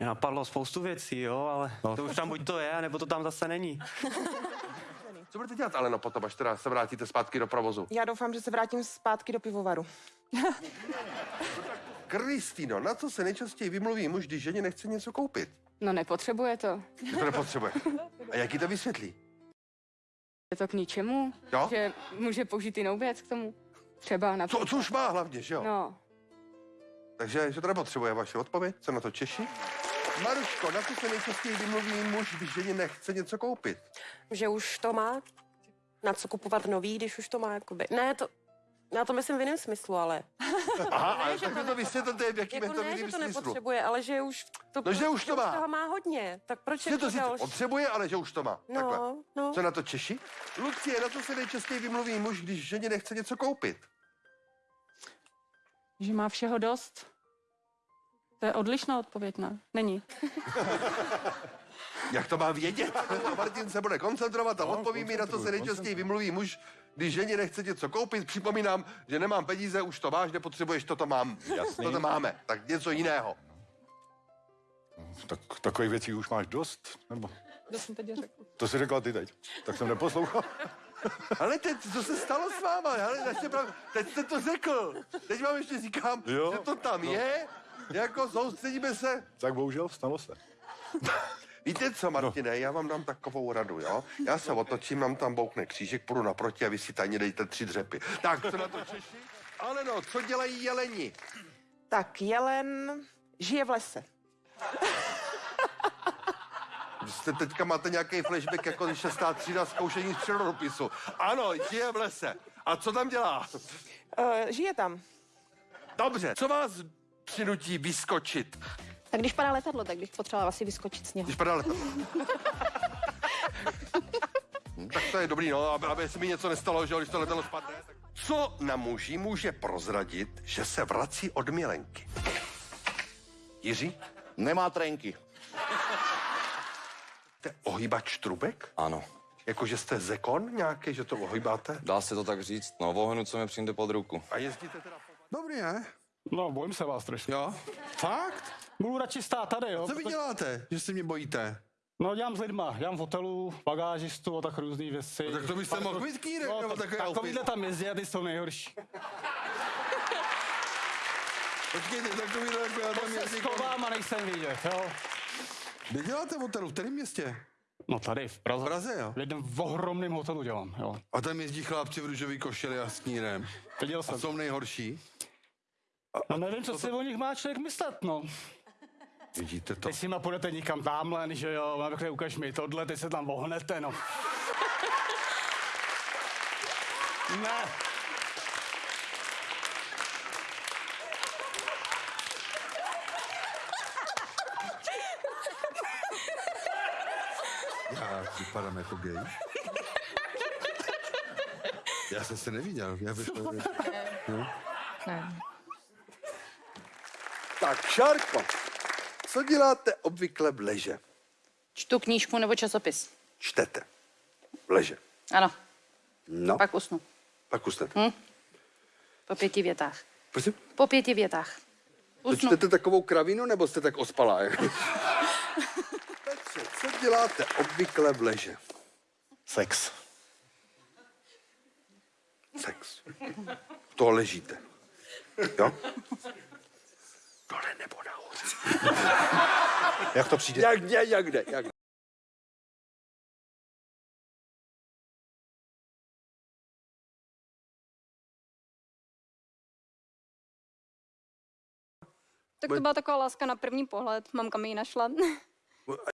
napadlo spoustu věcí, jo, ale No. to už tam buď to je, nebo to tam zase není. Co budete dělat, Aleno, potom, až teda se vrátíte zpátky do provozu? Já doufám, že se vrátím zpátky do pivovaru. Kristýno, na co se nejčastěji vymluví muž, když ženě nechce něco koupit? No nepotřebuje to. Že to nepotřebuje. A jak jí to vysvětlí? Je to k ničemu, Jo? že může použít jinou věc k tomu. Třeba na... Co, co už má hlavně, že jo? No, Takže, že to nepotřebuje vaše odpověď? Co na to Češi? Maruško, na co se nejčastěji vymluví muž, když ženě nechce něco koupit? že už to má, na co kupovat nový, když už to má, jakoby. Ne, to, já to myslím v jiném smyslu, ale. Aha, ale tak to vysvětlete, v jakým Jako to ne, že to smyslu. nepotřebuje, ale že už to, No, že už to má. toho má hodně, tak proč Že to další? potřebuje, ale že už to má. Takhle. No, no. Co na to Češi? Lucie, na co se nejčastěji vymluví muž, když ženě nechce něco koupit? Že má všeho dost. To je odlišná odpověď, ne? Není. Jak to má vědět? Martin se bude koncentrovat a odpoví mi, na co se nejčastěji vymluví muž, když ženě nechce něco koupit. Připomínám, že nemám peníze, už to máš, nepotřebuješ, to to mám. Jasný. To to máme, tak něco jiného. Tak, takových věcí už máš dost? Nebo To jsem teď řekl. to jsi řekla ty teď. Tak jsem neposlouchal. Ale teď, co se stalo s váma? Ale. Teď jste to řekl. Teď vám ještě říkám, Jo. že to tam je. Jako soustředíme se. Tak bohužel stalo se. Víte co, Martine, já vám dám takovou radu, jo? Já se otočím, mám tam boukne křížek, půjdu naproti a vy si tajně dejte tři dřepy. Tak, co na to Češi? Ale no, co dělají jeleni? Tak, jelen žije v lese. Vy jste teďka máte nějaký flashback jako šestá třída zkoušení z přírodopisu. Ano, žije v lese. A co tam dělá? Uh, žije tam. Dobře, co vás přinutí vyskočit, Tak když padá letadlo, tak bych potřebovala asi vyskočit z něho. když padá letadlo? Tak to je dobrý, no, aby, aby se mi něco nestalo, že když to letadlo spadne. Tak... Co na muži může prozradit, že se vrací od milenky? Jiří? Nemá trenky. Jste ohýbač trubek? Ano. Jako, že jste zekon nějaký, že to ohýbáte? Dá se to tak říct. No, vohnu, co mi přijde pod ruku. A jezdíte teda po... Dobrý, ne? No, bojím se vás trošku. Jo? Fakt? Budu radši stát tady, jo. Co vy protože- děláte, že se mě bojíte? No, dělám s lidma, dělám v hotelu, bagážistu a tak různý věci. No tak to byste mohl být kýrek, no, nebo tak, takový takovýhle outfit. tam jezdí a ty jsou nejhorší. Počkejte, takový jako já tam Se jezdím. schovám a nejsem vidět, jo. Kde děláte v hotelu? V kterém městě? No tady v Praze. V Praze, jo? V jednom ohromném hotelu dělám, jo. A tam jezdí chlapci v růžový košili a s knírem. Viděl A jsem. jsou nejhorší. No nevím, co si o nich má člověk myslet, no. Vidíte to? Teď si ma půjdete nikam tamhle, že jo, mám takhle ukaž mi tohle, teď se tam vohnete, no. ne. Já vypadám jako gay. Já jsem se neviděl. Já vypadám... No. Tak, Šárko, co děláte obvykle v leže? Čtu knížku nebo časopis. Čtete. V leže. Ano, No, pak usnu. pak usnete. Hm? Po pěti větách. Prosím? Po pěti větách. To Usnu. čtete takovou kravinu, nebo jste tak ospalá? Petře, co děláte obvykle v leže? Sex. Sex. To ležíte. Jo? Dole nebo nahoře. Jak to přijde? Jak kde, jak kde, jak kde. tak to byla taková láska na první pohled. Mamka mi ji našla. A